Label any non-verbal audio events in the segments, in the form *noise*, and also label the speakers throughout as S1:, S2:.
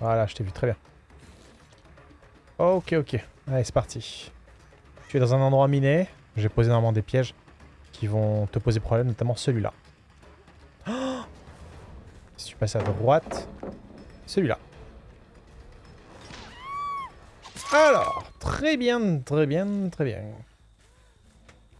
S1: Voilà, je t'ai vu, très bien. Ok, ok. Allez, c'est parti. Tu es dans un endroit miné. J'ai posé normalement des pièges qui vont te poser problème, notamment celui-là. si tu passes à droite, celui-là. Alors, très bien, très bien, très bien.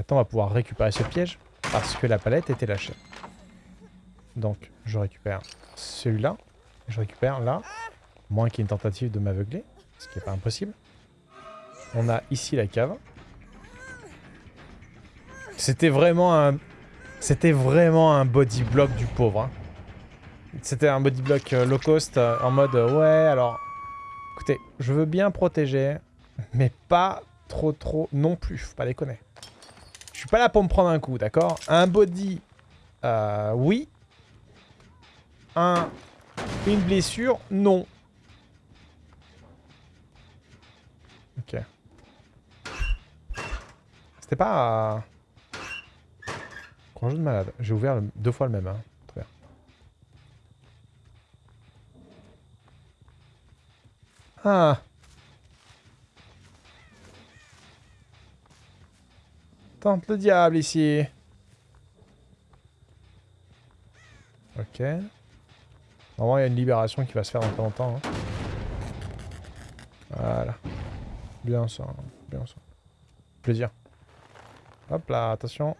S1: Attends, on va pouvoir récupérer ce piège parce que la palette était lâchée. Donc, je récupère celui-là. Je récupère là. Moins qu'il y ait une tentative de m'aveugler, ce qui n'est pas impossible. On a ici la cave. C'était vraiment un... C'était vraiment un body block du pauvre. Hein. C'était un body block euh, low cost euh, en mode euh, ouais alors écoutez je veux bien protéger mais pas trop trop non plus faut pas déconner. Je suis pas là pour me prendre un coup d'accord? Un body oui un une blessure non Ok. C'était pas... Grand jeu de malade. J'ai ouvert deux fois le même. Hein. Très bien. Ah Tente le diable ici. Ok. Normalement, il y a une libération qui va se faire dans pas longtemps. Hein. Voilà. Bien ça, bien ça. Plaisir. Hop là, attention.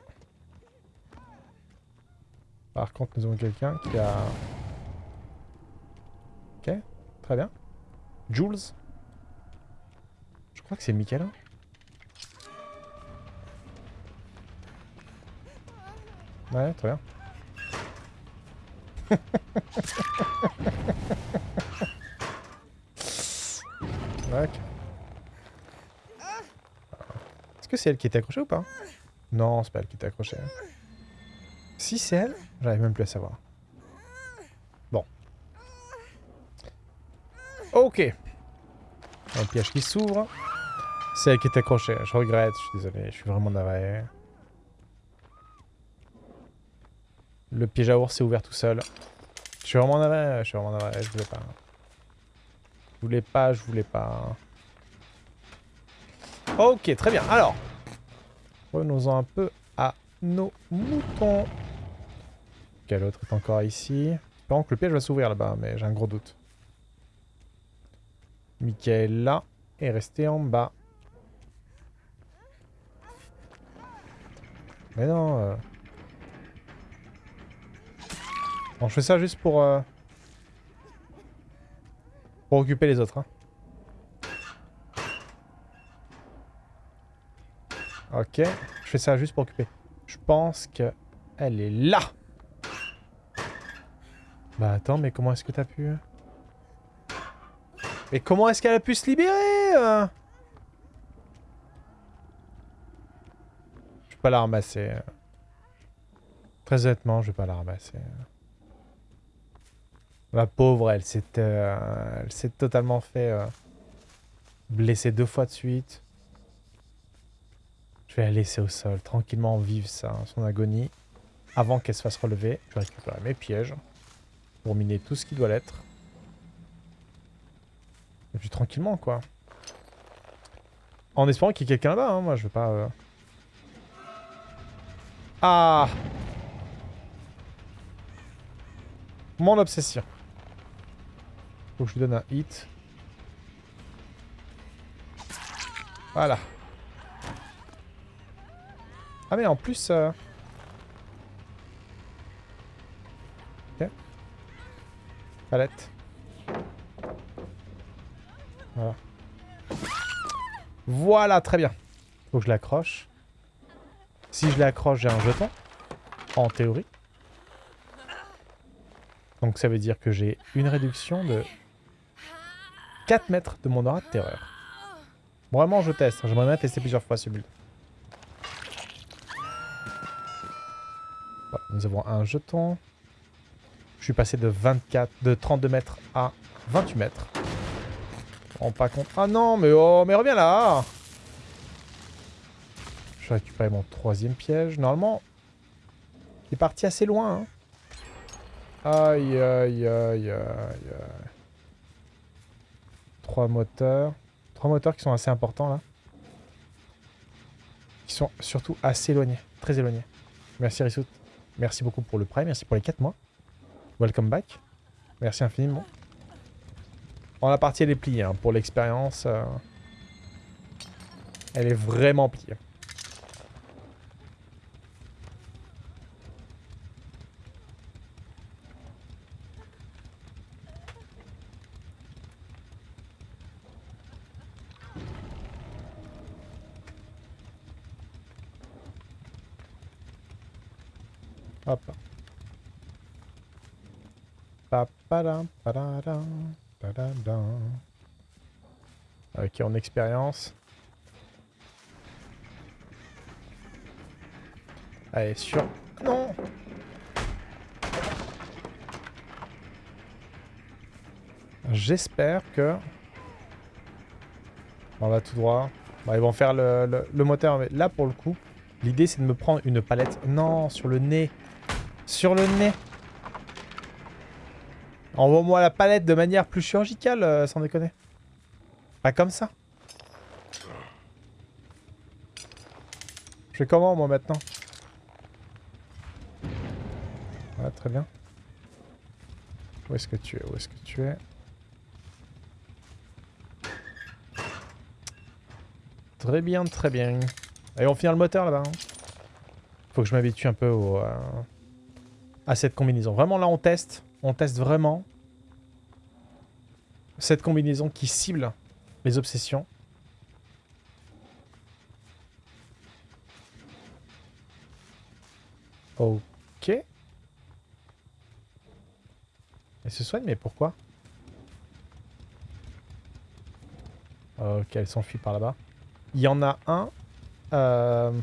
S1: Par contre, nous avons quelqu'un qui a... Ok, très bien. Jules. Je crois que c'est Michael. Ouais, très bien. *laughs* ok. Est-ce que c'est elle qui était accrochée ou pas? Non, c'est pas elle qui était accrochée. Si c'est elle, j'arrive même plus à savoir. Bon. Ok. Un piège qui s'ouvre. C'est elle qui est accrochée. Je regrette, je suis désolé, je suis vraiment navré. Le piège à ours s'est ouvert tout seul. Je suis vraiment navré, je suis vraiment navré, je voulais pas. Je voulais pas, je voulais pas. Ok, très bien. Alors, revenons-en un peu à nos moutons. Quel autre est encore ici? Par que le piège va s'ouvrir là-bas, mais j'ai un gros doute. Michael là est resté en bas. Mais non. Euh... Bon, je fais ça juste pour... Euh... Pour occuper les autres. Hein. Ok, je fais ça juste pour occuper. Je pense que elle est là. Bah attends, mais comment est-ce que t'as pu... Mais comment est-ce qu'elle a pu se libérer euh? Je vais pas la ramasser. Très honnêtement, je vais pas la ramasser. La pauvre, elle s'est euh, elle s'est totalement fait euh, blesser deux fois de suite. Je vais la laisser au sol, tranquillement vivre ça, son agonie. Avant qu'elle se fasse relever, je vais récupérer mes pièges pour miner tout ce qui doit l'être. Et puis tranquillement, quoi. En espérant qu'il y ait quelqu'un là-bas, hein. moi je veux pas... Euh. Ah Mon obsession. Faut que je lui donne un hit. Voilà. Ah mais en plus... Euh... Ok. Palette. Voilà. Voilà, très bien. Faut que je l'accroche. Si je l'accroche, j'ai un jeton. En théorie. Donc ça veut dire que j'ai une réduction de 4 mètres de mon aura de terreur. Vraiment, je teste. J'aimerais bien tester plusieurs fois ce build. nous avons un jeton. Je suis passé de 24, de 32 mètres à 28 mètres. On pas compte. Ah non, mais oh, mais reviens là Je vais récupérer mon troisième piège. Normalement, il est parti assez loin. Hein. Aïe, aïe, aïe, aïe, aïe. Trois moteurs. Trois moteurs qui sont assez importants, là. Qui sont surtout assez éloignés. Très éloignés. Merci, Rissout. Merci beaucoup pour le prêt. Merci pour les 4 mois. Welcome back. Merci infiniment. Bon, la partie, elle est pliée. Hein. Pour l'expérience, euh, elle est vraiment pliée. Hop. Ok, en expérience. Allez, sur... Non J'espère que... On va tout droit. ils vont faire le, le moteur. Mais là, pour le coup, l'idée, c'est de me prendre une palette. Non, sur le nez. Sur le nez. Envoie-moi la palette de manière plus chirurgicale, euh, sans déconner. Pas comme ça. Je fais comment, moi, maintenant? Ouais, très bien. Où est-ce que tu es? Où est-ce que tu es? Très bien, très bien. Allez, on finit le moteur, là-bas. Hein? Faut que je m'habitue un peu au... Euh, à cette combinaison. Vraiment, là, on teste. On teste vraiment cette combinaison qui cible les obsessions. Ok. Elle se soigne, mais pourquoi? Ok, elle s'enfuit par là-bas. Il y en a un... Euh...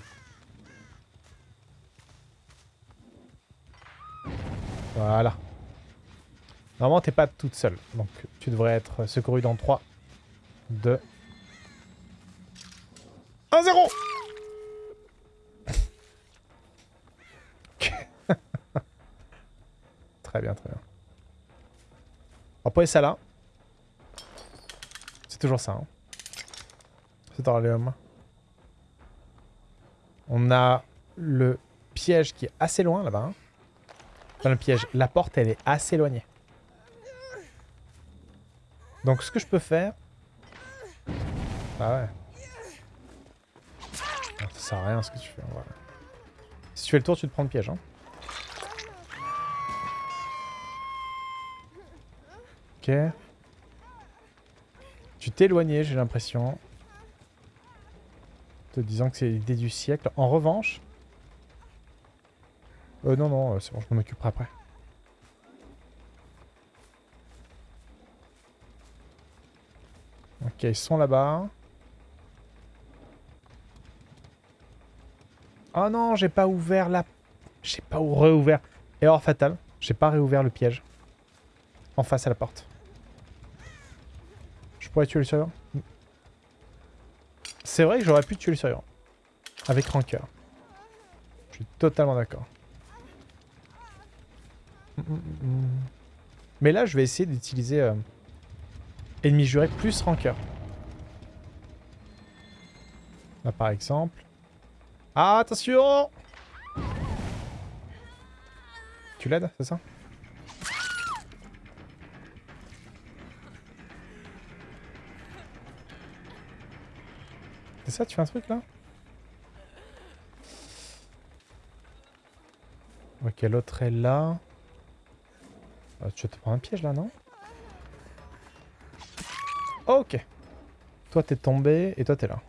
S1: Voilà. Normalement, t'es pas toute seule. Donc, tu devrais être secouru dans 3, 2... 1, 0 Très bien, très bien. On va ça là. C'est toujours ça. Hein. C'est Orléum. On a le piège qui est assez loin là-bas. Hein le piège. La porte, elle est assez éloignée. Donc ce que je peux faire... Ah ouais. Ah, ça sert à rien ce que tu fais. Si tu fais le tour, tu te prends le piège. Hein. Ok. Tu t'es éloigné, j'ai l'impression. Te disant que c'est l'idée du siècle. En revanche, euh, non, non, euh, c'est bon, je m'en occuperai après. Ok, ils sont là-bas. Oh non, j'ai pas ouvert la... J'ai pas réouvert. Erreur fatale. J'ai pas réouvert le piège. En face à la porte. Je pourrais tuer le survivant? C'est vrai que j'aurais pu tuer le survivant. Avec rancœur. Je suis totalement d'accord. Mais là, je vais essayer d'utiliser euh, ennemi juré plus rancœur. Là, par exemple. Ah, attention Tu l'aides, c'est ça? C'est ça, tu fais un truc là? Ok, l'autre est là? Euh, tu te prendre un piège là, non? Ok. Toi, t'es tombé et toi, t'es là.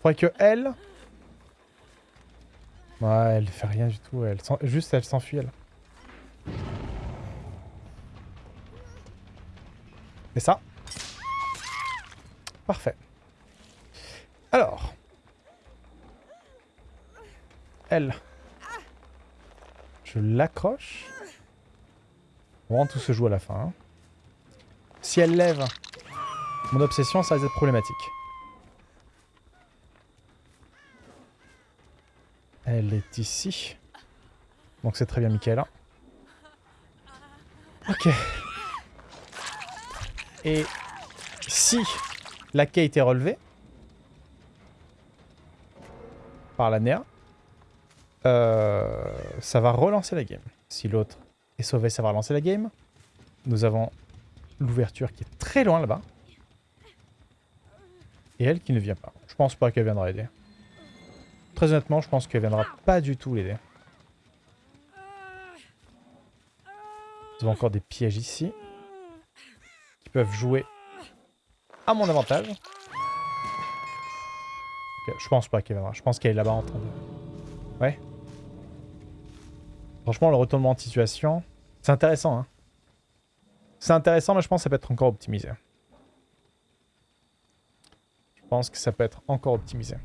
S1: Faudrait que elle... Ouais, elle fait rien du tout. Elle Juste, elle s'enfuit, elle. Et ça? Parfait. Alors. Elle. Je l'accroche. Vraiment, tout se joue à la fin. Hein. Si elle lève... Mon obsession, ça va être problématique. Elle est ici. Donc c'est très bien, Michaela. Ok. Et si la quai est relevée par la NEA, euh, ça va relancer la game. Si l'autre est sauvé, ça va relancer la game. Nous avons l'ouverture qui est très loin là-bas. Et elle qui ne vient pas. Je pense pas qu'elle viendra aider. Très honnêtement, je pense qu'elle viendra pas du tout l'aider. Nous avons encore des pièges ici. Qui peuvent jouer à mon avantage. je pense pas qu'elle viendra. Je pense qu'elle est là-bas en train de... Ouais. Franchement, le retournement de situation, c'est intéressant. Hein. C'est intéressant, mais je pense que ça peut être encore optimisé. Je pense que ça peut être encore optimisé.